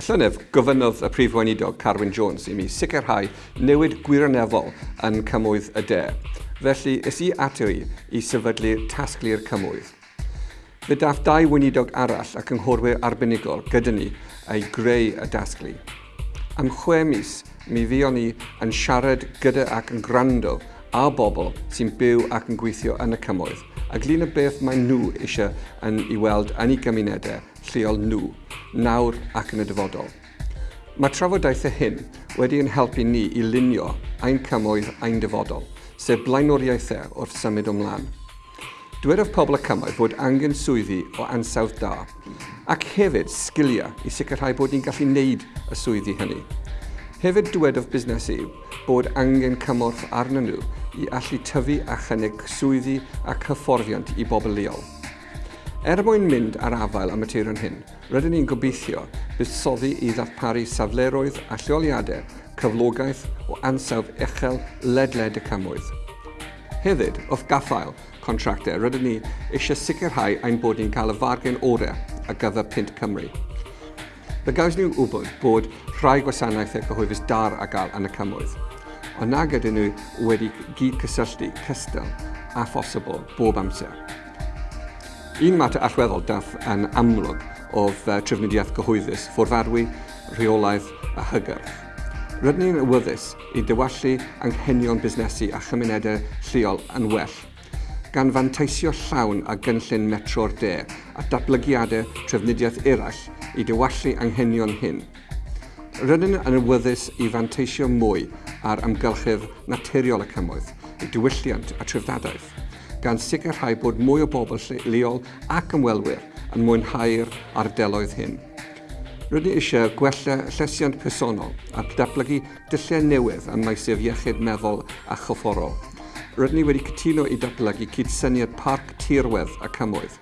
Y llynef gofynnodd y prif weinidog Carwyn Jones i mi sicrhau newid gwirioneddol yn cymwydd y de. Felly, ys i ato i i sefydlu'r tasglu'r cymwydd. Fe daff dau weinidog arall a ynghorwyr arbenigol gyda ni ei greu y dasglu. Am chwe mis, mi fuon ni yn siarad gyda ac yn gwrando a bobl sy'n byw ac yn gweithio yn y cymoedd, a glun y beth mae nhw eisiau yn ei weld yn eu gymunedau lleol nhw nawr ac yn y dyfodol. Mae trafodaethau hyn wedi yn helpu ni i lunio ein cymoedd ein dyfodol, sef blaenoriaethau wrth symud ymlaen. Dywedodd pobl y cymoedd fod angen swyddi o ansawdd da, ac hefyd sgiliau i sicrhau bod ni'n gallu wneud y swyddi hynny. Hefyd dywedodd busnesu bod angen cymorth arnyn nhw i allu tyfu a chynnig swyddi a hyfforddiant i bobl leol. Er mwyn mynd ar afael am y tirwn hyn, rydyn ni'n gobeithio buddsoddi i ddarparu safleroedd a lleoliadau cyflogaeth o ansawdd uchel ledled y cymwydd. Hefyd, wrth gaffael contractau, rydyn ni eisiau sicrhau ein bod ni'n cael y fargen orau ar gyfer Pint Cymru. Fe gaws ni'n wybod bod rhai gwasanaethau cyhoeddus dar a gael yn y cymwydd, ond nag ydyn nhw wedi gyd cysylltu, cystal a phosibl bob amser. Un mater allweddol dath yn amlwg oedd uh, trefnidiaeth gyhoeddus, ffwrfarwi, rheolaeth a hygyrch. Rydyn ni'n ywyddus i dywallu anghenion busnesu a chymunedau lleol yn well, gan fanteisio llawn a gynllun metro'r de a datblygiadau trefnidiaeth eraill i dywallu anghenion hyn. Rydyn yn ywyddus i fanteisio mwy ar amgylchedd naturiol y cymoedd, i diwylliant a trefdadaeth gan sicrhau bod mwy o bobl leol ac ymwelwyr yn mwynhau'r ardeloedd hyn. Rydyn ni eisiau gwella llesiant personol a datblygu dyllau newydd ym maesef iechyd meddwl a chyfforol. Rydyn ni wedi cytuno i datblygu cydsyniad parc tirwedd a cymwydd.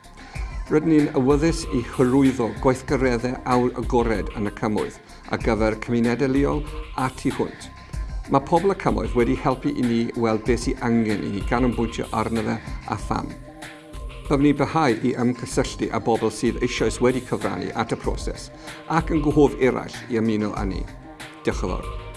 Rydyn ni'n awyddus i hyrwyddo gweithgareddau awyr agored yn y cymwydd ar gyfer cymunedau leol a tu hwnt. Mae pobl y cymoedd wedi helpu i ni weld beth sy'n angen i ni ganolbwyntio arno fe a pham. Byddwn ni'n byhau i ymgysylltu â bobl sydd eisoes wedi cyfrannu at y proses ac yn gwahodd eraill i ymuno â ni. Diolch yn fawr.